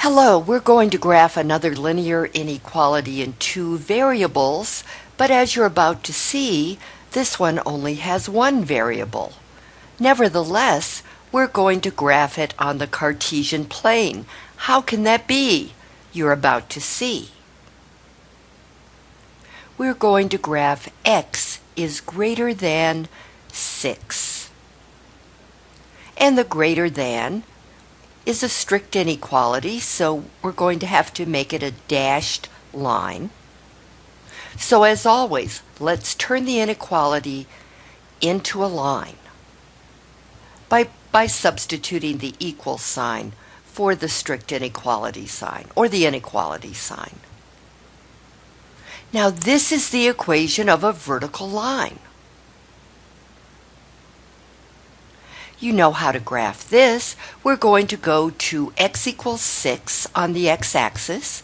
Hello, we're going to graph another linear inequality in two variables, but as you're about to see, this one only has one variable. Nevertheless, we're going to graph it on the Cartesian plane. How can that be? You're about to see. We're going to graph x is greater than 6. And the greater than is a strict inequality, so we're going to have to make it a dashed line. So as always, let's turn the inequality into a line by, by substituting the equal sign for the strict inequality sign, or the inequality sign. Now this is the equation of a vertical line. You know how to graph this. We're going to go to x equals 6 on the x-axis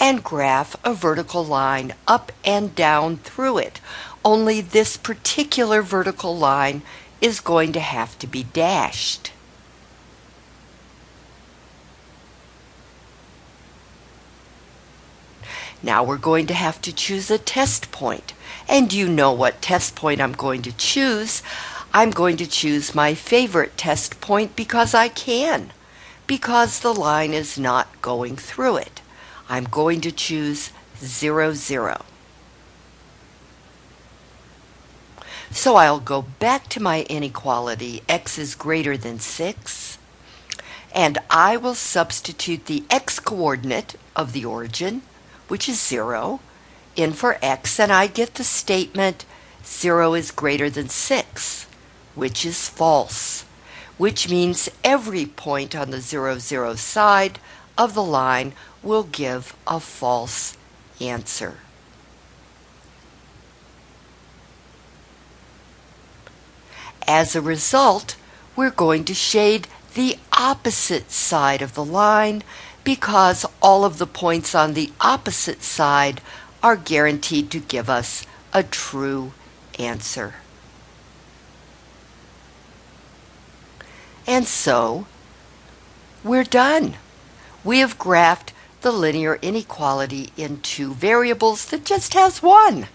and graph a vertical line up and down through it. Only this particular vertical line is going to have to be dashed. Now we're going to have to choose a test point. And you know what test point I'm going to choose. I'm going to choose my favorite test point because I can, because the line is not going through it. I'm going to choose 0, 0. So I'll go back to my inequality, x is greater than 6, and I will substitute the x-coordinate of the origin, which is 0, in for x, and I get the statement 0 is greater than 6 which is false, which means every point on the 0, 0 side of the line will give a false answer. As a result, we're going to shade the opposite side of the line because all of the points on the opposite side are guaranteed to give us a true answer. And so, we're done. We have graphed the linear inequality in two variables that just has one.